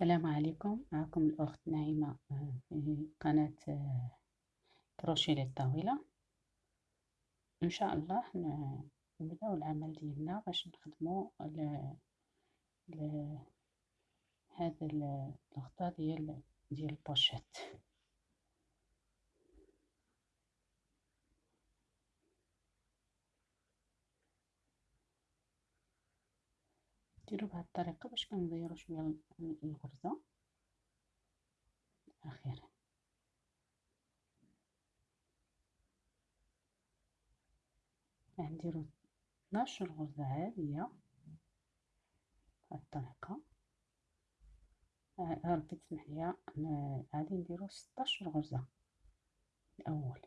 السلام عليكم. معكم الأخت نعيمة آه، في قناة آه، كروشيه للطاولة إن شاء الله نبداو العمل ديالنا باش نخدمو هذا الغطاء ديال ديال ال pochette. ديرو بهاد الطريقة باش كنغيرو شوية الغرزة. أخيرا. غنديرو 12 غرزة عادية بهاد الطريقة. ربي تسمح ليا. غادي نديرو 16 غرزة الأول.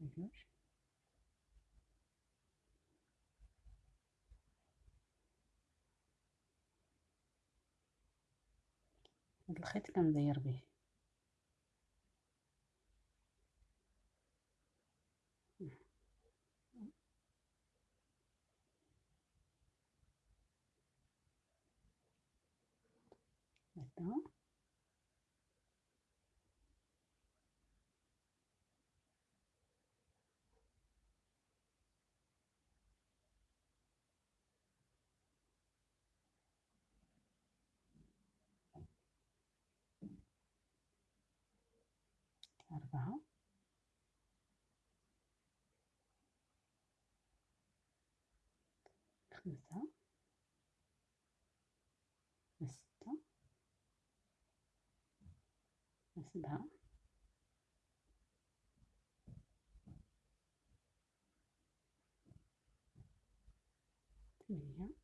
جوج هاد الخيط كنزير به. هكذا. أربعة خمسة ستة سبعة ثمانية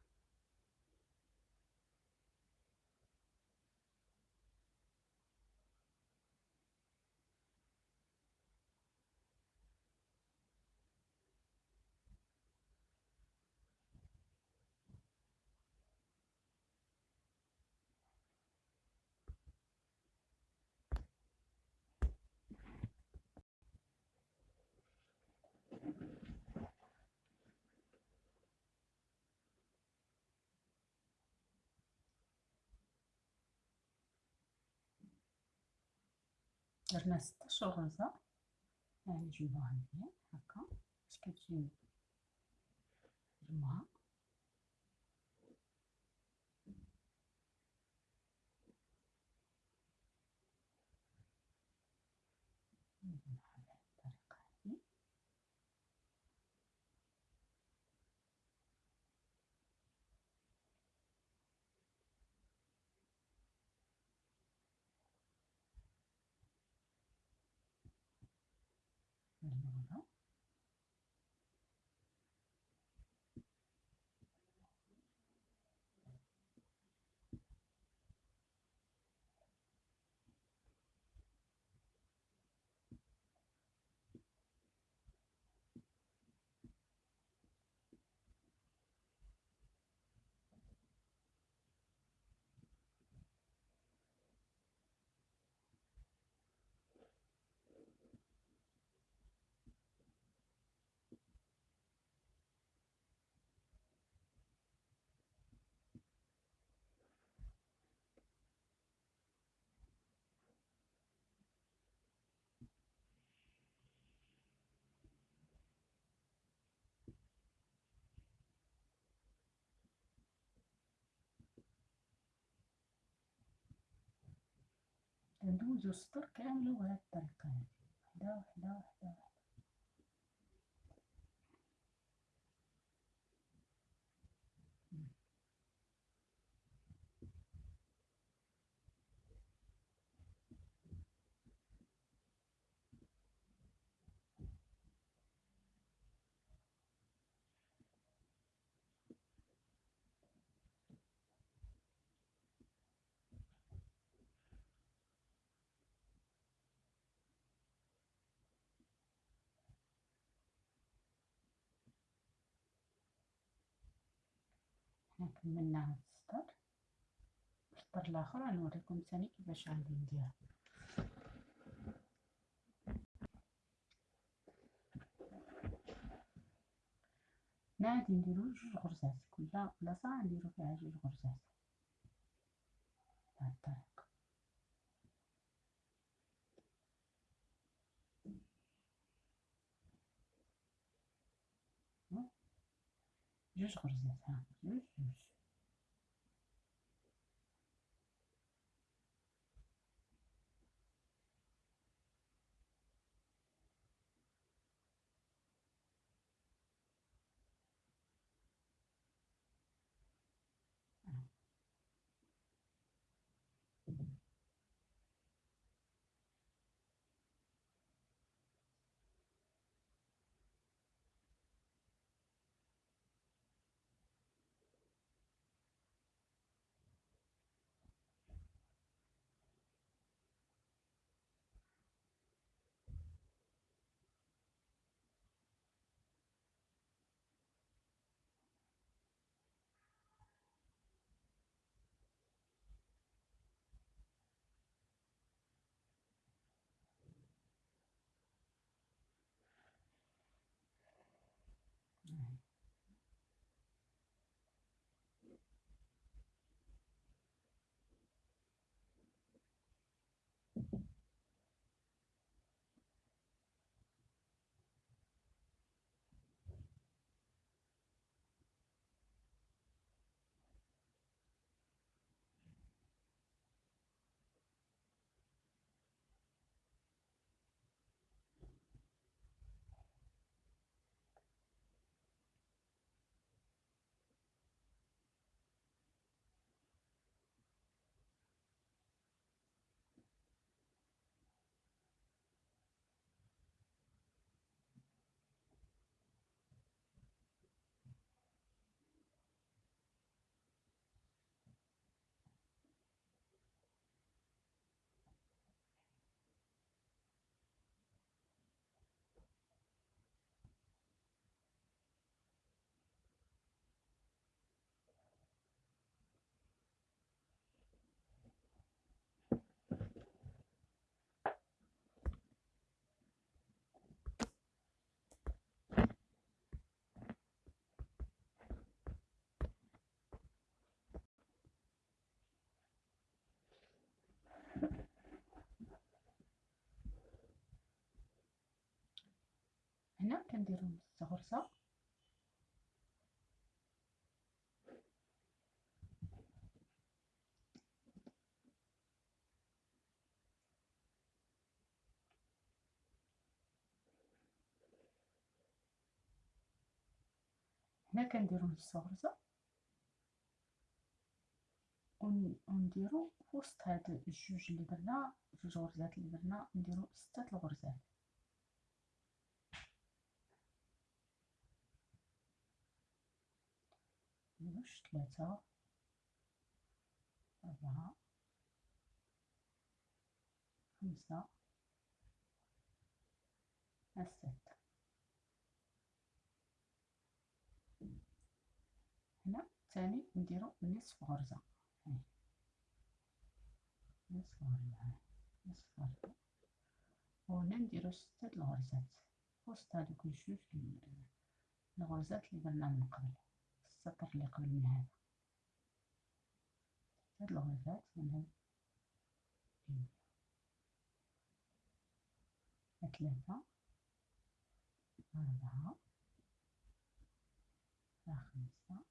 درنا ستاش غرزة يعني نجمعوها مزيان هكا باش كتجي no, no, no. ندوزو السطر كامل بهاد الطريقة هادي وحدة وحدة وحدة كملنا هاد السطر السطر الآخر غنوريكم ثاني كيفاش غادي هنا غادي نديرو جوج غرزات. كل بلاصة غنديرو فيها جوج غرزات. الطريقة جوج غرزات هنا كنديرو نص غرزة هنا كنديرو نص غرزة ونديرو وسط هاد الجوج اللي درنا جوج غرزات اللي درنا نديرو ستة الغرزات. جوج ثلاثة أربعة. خمسة. ستة هنا ثاني نديرو نصف غرزة نصف غرزة نصف غرزة وهنا نديرو ستة الغرزات وسط هادوك الجوج الغرزات اللي درنا من قبل. السطر اللي قبل من هذا. هاد الغرزات من هاد ثلاثة أربعة خمسة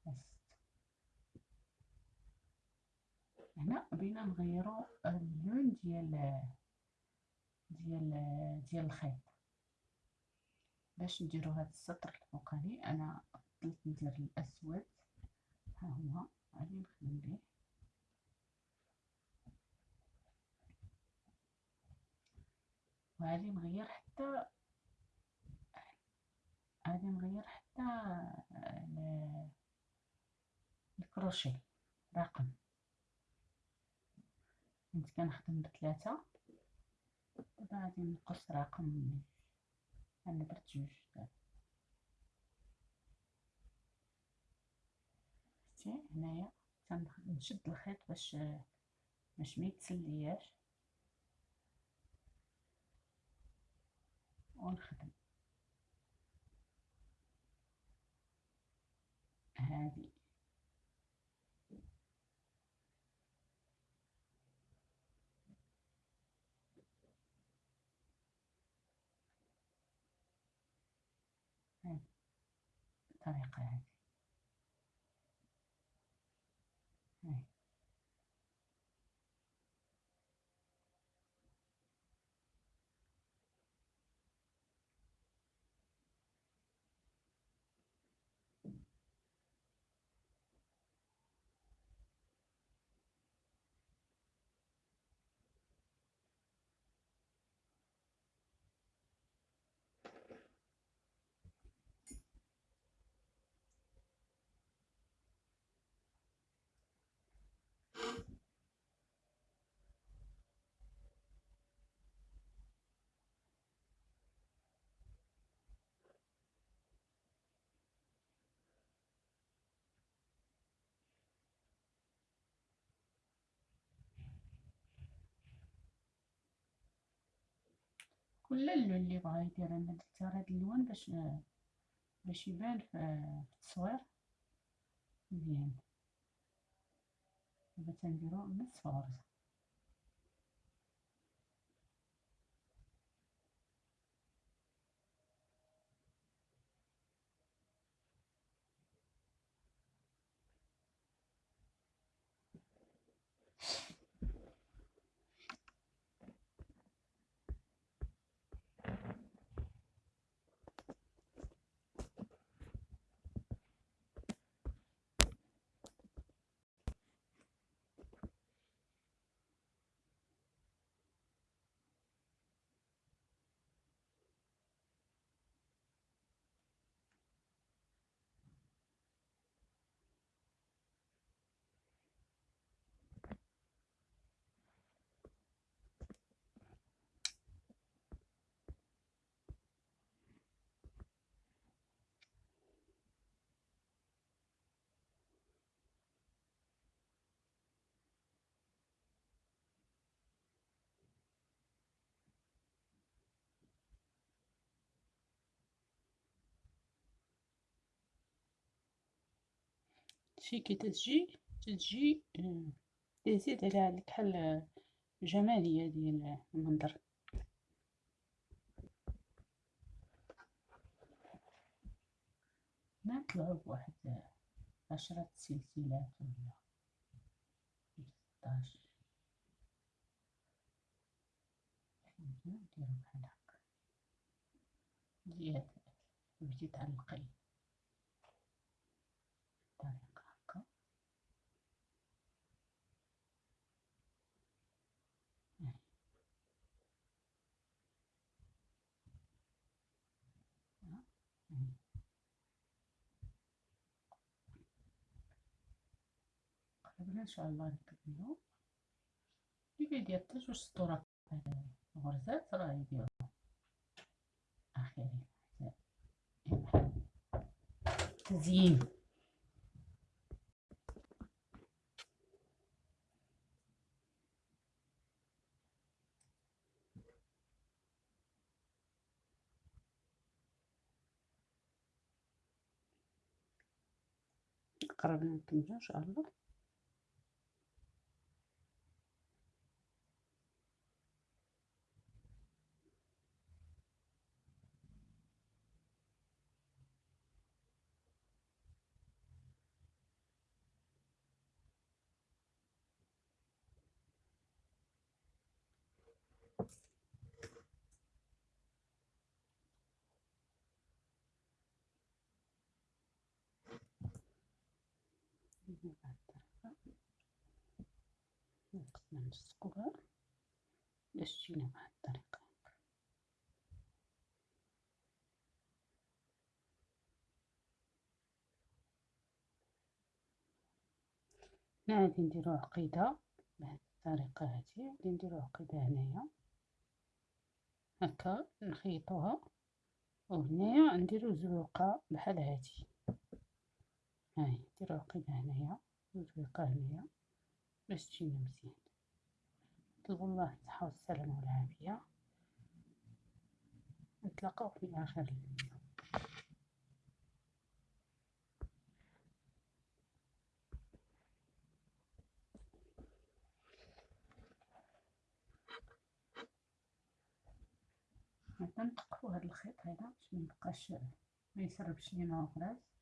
ست هنا بينا نغيرو اللون ديال ديال ديال الخيط. باش نديرو هاد السطر الفوقاني أنا فضلت ندير الأسود. ها هو. غادي نخدم به وغادي نغير حتى غادي نغير حتى الكروشي رقم. كنت كنخدم بثلاثة. دابا غادي نقص رقم. أنا درت جوج شتي هنايا تنشد الخيط باش باش ما يتسلياش. ونخدم. هذه الطريقة هذه كل اللي بغا يدير أنا درت هاد اللون باش باش يبان في التصوير. مزيان. دابا تنديرو نصف غرزة شي كي تجي تجي تزيد عليها الكحل جمالية ديال المنظر. نطلعو بواحد عشرة سلسلات ولا ستاش نديرو بحال هكا. زيادة تبدي تعلقي ان شاء الله نكملو اللي حتى جوج سطورات غرزات راه يديرو أخيرا تزيين قربنا نكملو ان شاء الله نلصقوها باش تجينا بهاد الطريقة. هنا غادي نديرو عقيدة بهاد الطريقة هادي. غادي نديرو عقيدة هنايا. هكا نخيطوها. وهنايا نديرو زروقة بحال هادي. هاي نديرو عقيدة هنايا وزروقة هنايا. باش تجينا مزيان. نطلبوا الله الصحة والسلامة والعافية. نتلاقاو في آخر الفيديو هكا هاد الخيط هذا باش ميبقاش ميسربش لينا الغراز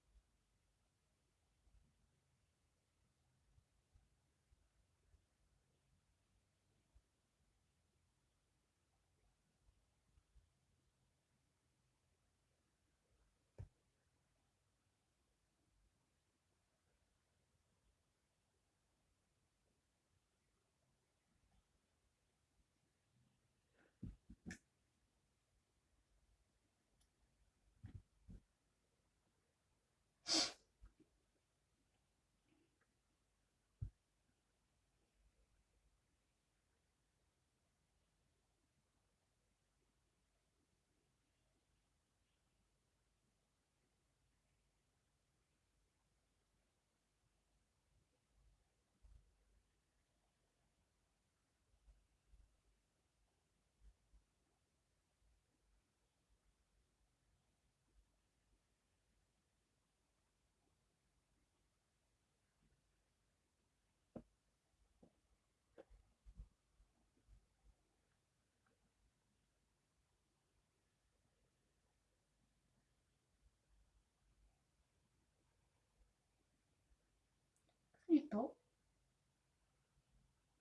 الضوء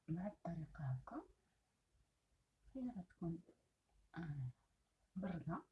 الطريقة هكا. هي غتكون آه بردة.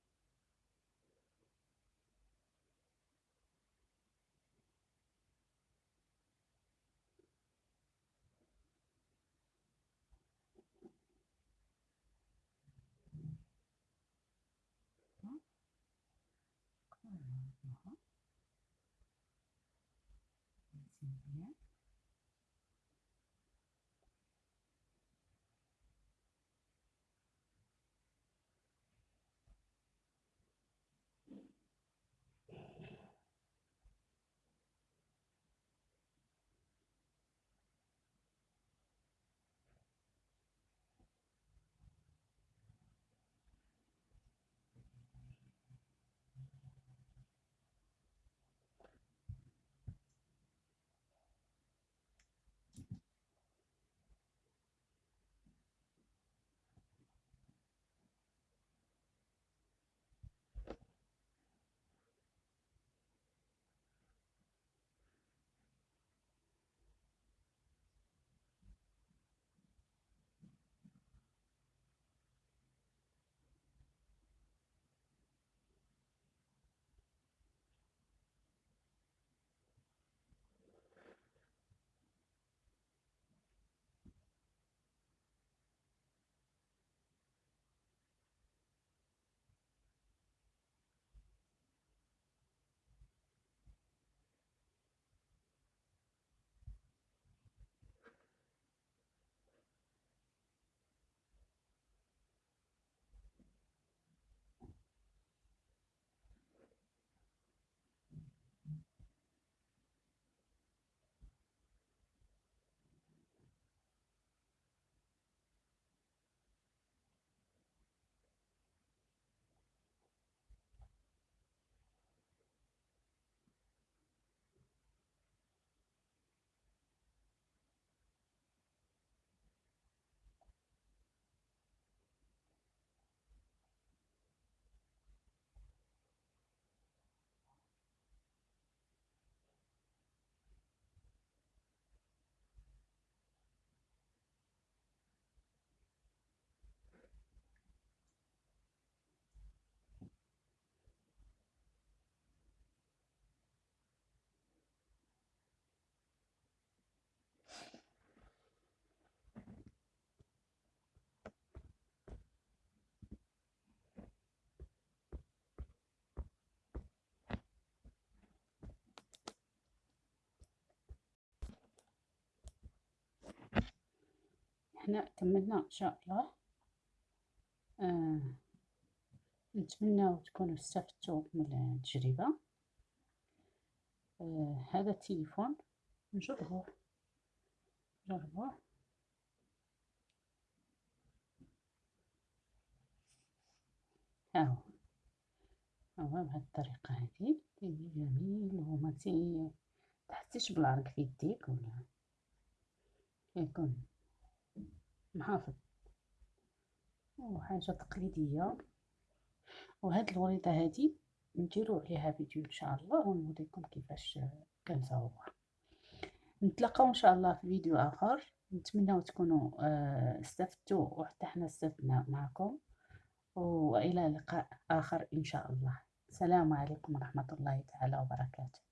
إحنا كملنا ان شاء الله آه نتمنى تكونوا استفدتوا من التجربة. آه هذا التليفون نجربوه نجربوه هاهو هو. بهذه الطريقة هذه. جميل. وما تحسيش بالعرق في يديك ولا؟ يكون محافظ. وحاجة تقليدية. وهاد الوريضة هادي نديرو عليها فيديو إن شاء الله ونوريكم كيفاش كنزاوها نتلاقاو إن شاء الله في فيديو آخر. نتمنى تكونوا آه، استفدتوا وحتى حنا استفدنا معكم. وإلى لقاء آخر إن شاء الله. السلام عليكم ورحمة الله تعالى وبركاته.